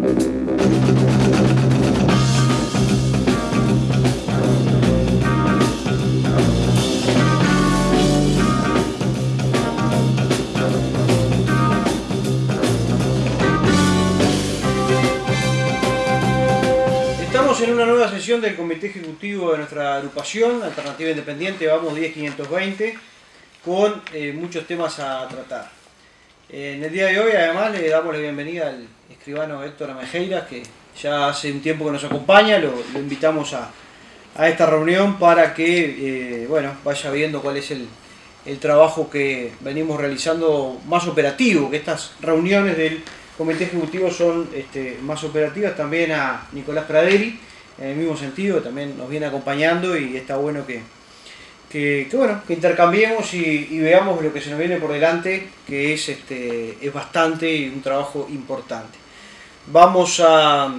Estamos en una nueva sesión del Comité Ejecutivo de nuestra agrupación, Alternativa Independiente, vamos 10520, con eh, muchos temas a tratar. En el día de hoy además le damos la bienvenida al escribano Héctor Amejeiras, que ya hace un tiempo que nos acompaña, lo, invitamos a, esta reunión para que eh, bueno, vaya viendo cuál es el, el trabajo que venimos realizando más operativo, que estas reuniones del Comité Ejecutivo son este, más operativas, también a Nicolás Praderi, en el mismo sentido, también nos viene acompañando y está bueno que, que, bueno, que intercambiemos y, veamos lo que se nos viene por delante, que es, este, es bastante y un trabajo importante. Vamos a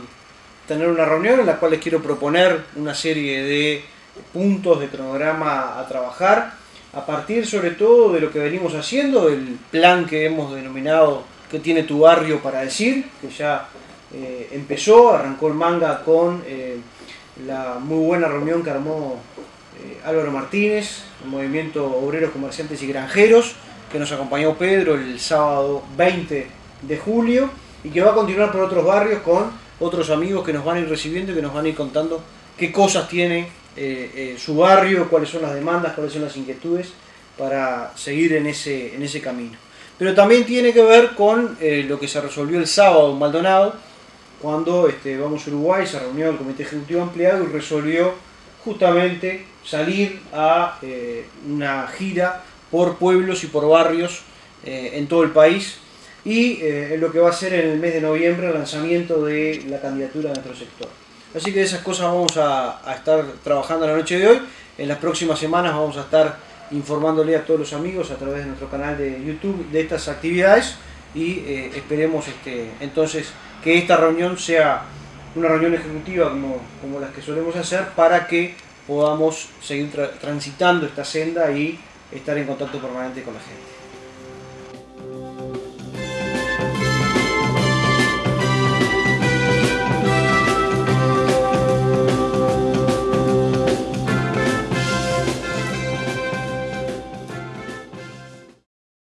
tener una reunión en la cual les quiero proponer una serie de puntos de cronograma a trabajar, a partir sobre todo de lo que venimos haciendo, el plan que hemos denominado que tiene tu barrio para decir, que ya eh, empezó, arrancó el manga con eh, la muy buena reunión que armó Álvaro Martínez, el Movimiento Obreros, Comerciantes y Granjeros, que nos acompañó Pedro el sábado 20 de julio y que va a continuar por otros barrios con otros amigos que nos van a ir recibiendo y que nos van a ir contando qué cosas tiene su barrio, cuáles son las demandas, cuáles son las inquietudes para seguir en ese, en ese camino. Pero también tiene que ver con eh, lo que se resolvió el sábado en Maldonado, cuando este, Vamos a Uruguay se reunió el Comité Ejecutivo Ampliado y resolvió justamente salir a eh, una gira por pueblos y por barrios eh, en todo el país y eh, en lo que va a ser en el mes de noviembre el lanzamiento de la candidatura de nuestro sector. Así que de esas cosas vamos a, estar trabajando la noche de hoy. En las próximas semanas vamos a estar informándole a todos los amigos a través de nuestro canal de YouTube de estas actividades y eh, esperemos este, entonces que esta reunión sea una reunión ejecutiva como, como las que solemos hacer para que podamos seguir tra transitando esta senda y estar en contacto permanente con la gente.